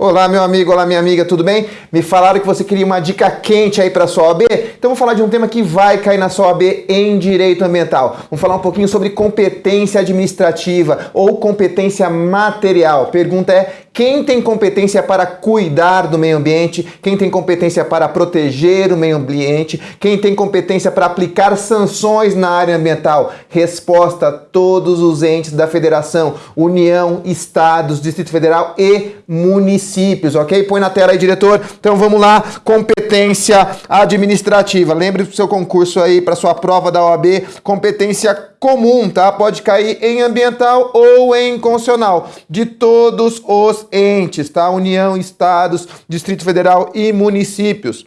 Olá, meu amigo, olá, minha amiga, tudo bem? Me falaram que você queria uma dica quente aí para sua OAB, então vou falar de um tema que vai cair na sua OAB em Direito Ambiental. Vamos falar um pouquinho sobre competência administrativa ou competência material. Pergunta é, quem tem competência para cuidar do meio ambiente? Quem tem competência para proteger o meio ambiente? Quem tem competência para aplicar sanções na área ambiental? Resposta, todos os entes da federação, União, Estados, Distrito Federal e municípios municípios, ok? Põe na tela aí, diretor. Então vamos lá, competência administrativa. Lembre do seu concurso aí para sua prova da OAB, competência comum, tá? Pode cair em ambiental ou em constitucional, de todos os entes, tá? União, estados, Distrito Federal e municípios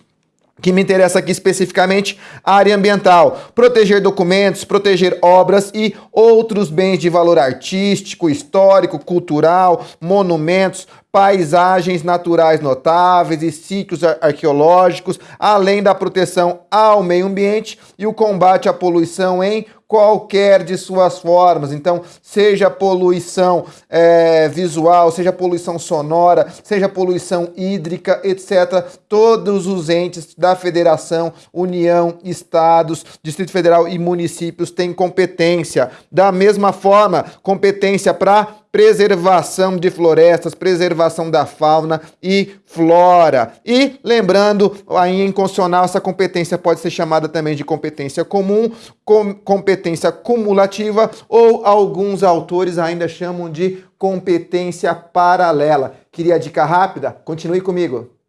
que me interessa aqui especificamente, a área ambiental. Proteger documentos, proteger obras e outros bens de valor artístico, histórico, cultural, monumentos, paisagens naturais notáveis e sítios arqueológicos, além da proteção ao meio ambiente e o combate à poluição em qualquer de suas formas. Então, seja poluição é, visual, seja poluição sonora, seja poluição hídrica, etc. Todos os entes da federação, União, Estados, Distrito Federal e municípios têm competência. Da mesma forma, competência para preservação de florestas, preservação da fauna e flora. E lembrando, aí em constitucional essa competência pode ser chamada também de competência comum, com, competência cumulativa ou alguns autores ainda chamam de competência paralela. Queria dica rápida? Continue comigo.